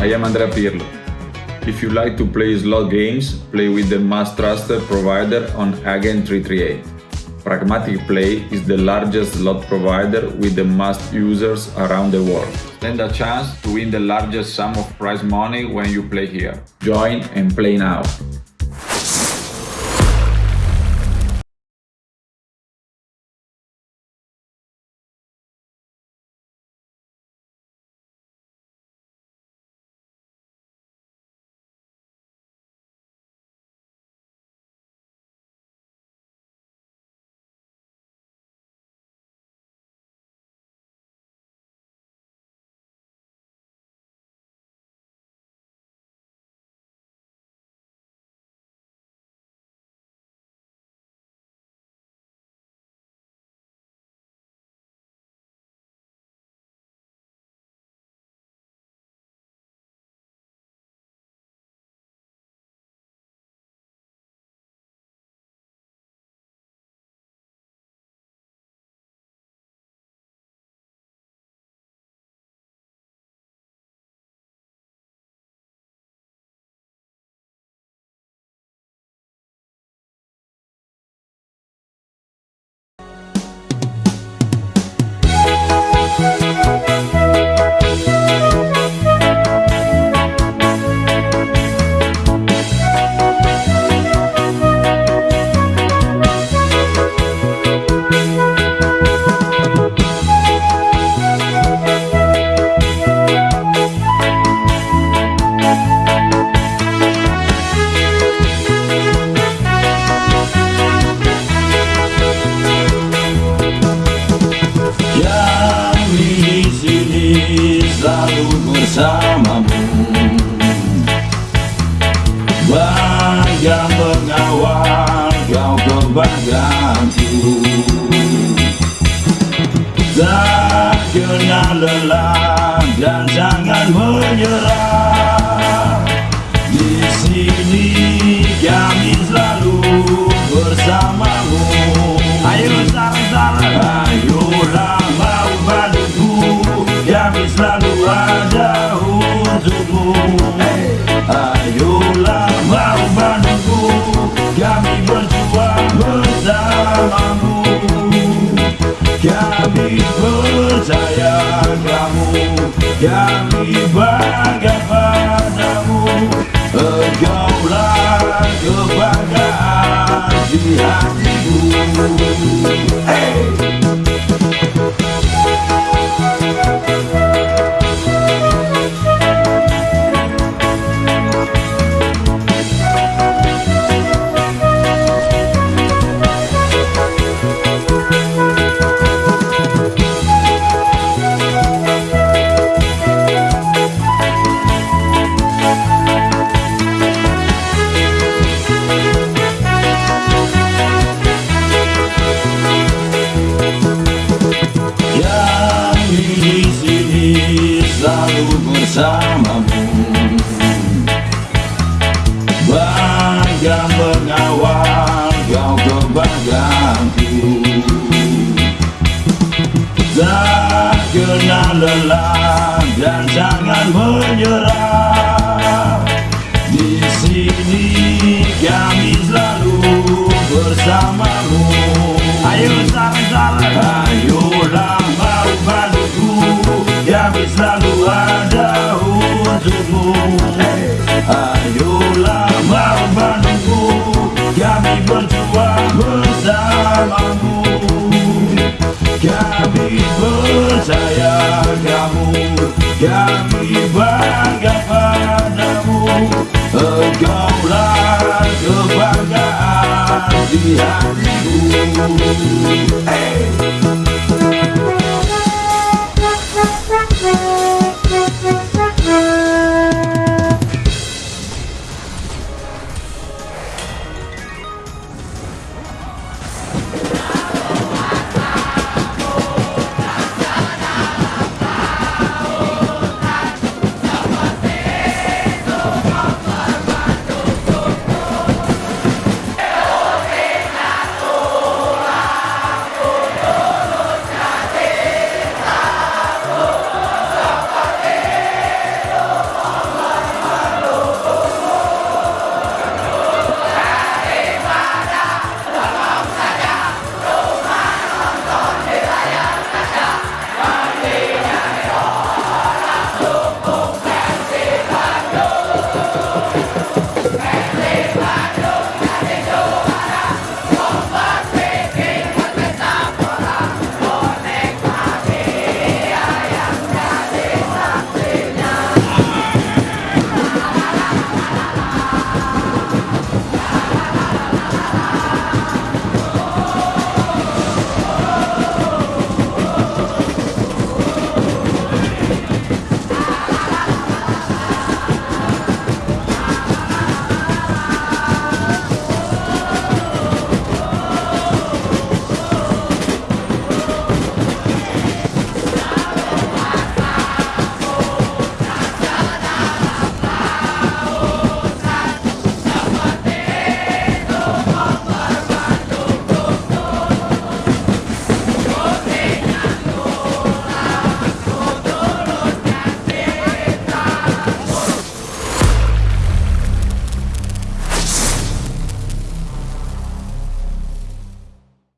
I am Andrea Pirlo. If you like to play slot games, play with the most trusted provider on Agent 338. Pragmatic Play is the largest slot provider with the most users around the world. Stand a chance to win the largest sum of prize money when you play here. Join and play now. Kebanggaanku Tak kenal lelah dan jangan menyerah olhar me. Selalu bersamamu. Bangga mengawal kau kebanggaanku Tak kenal lelah dan jangan menyerah. Di sini kami selalu bersamamu amigo. Hey.